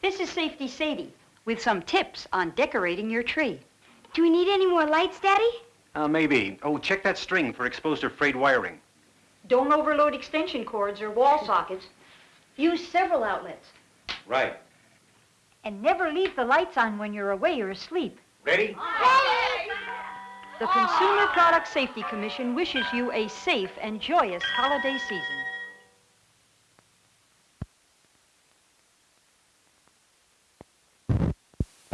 This is Safety Sadie with some tips on decorating your tree. Do we need any more lights, Daddy? Uh, maybe. Oh, check that string for exposed or frayed wiring. Don't overload extension cords or wall sockets. Use several outlets. Right. And never leave the lights on when you're away or asleep. Ready? Ready? The Consumer Product Safety Commission wishes you a safe and joyous holiday season.